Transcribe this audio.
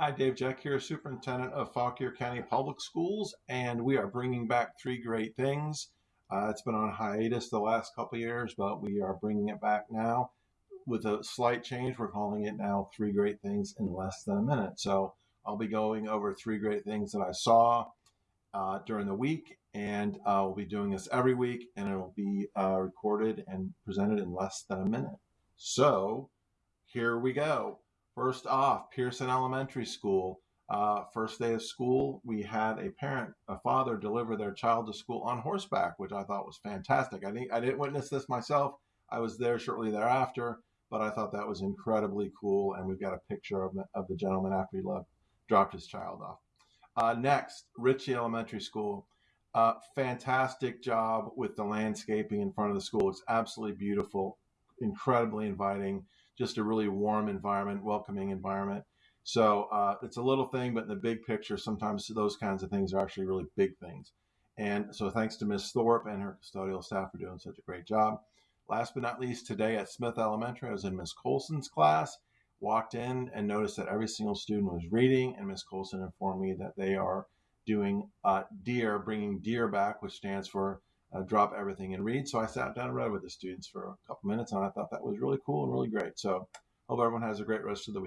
Hi, Dave Jeck here, Superintendent of Fauquier County Public Schools, and we are bringing back three great things. Uh, it's been on hiatus the last couple years, but we are bringing it back now with a slight change. We're calling it now Three Great Things in Less Than a Minute. So I'll be going over three great things that I saw uh, during the week, and uh, we'll be doing this every week, and it'll be uh, recorded and presented in less than a minute. So here we go. First off, Pearson Elementary School. Uh, first day of school, we had a parent, a father, deliver their child to school on horseback, which I thought was fantastic. I didn't, I didn't witness this myself. I was there shortly thereafter, but I thought that was incredibly cool. And we've got a picture of, of the gentleman after he left, dropped his child off. Uh, next, Ritchie Elementary School. Uh, fantastic job with the landscaping in front of the school. It's absolutely beautiful, incredibly inviting just a really warm environment, welcoming environment. So uh, it's a little thing, but in the big picture, sometimes those kinds of things are actually really big things. And so thanks to Ms. Thorpe and her custodial staff for doing such a great job. Last but not least, today at Smith Elementary, I was in Ms. Colson's class, walked in and noticed that every single student was reading, and Ms. Colson informed me that they are doing uh, DEAR, bringing DEAR back, which stands for uh, drop everything and read. So I sat down and read with the students for a couple minutes, and I thought that was really cool and really great. So hope everyone has a great rest of the week.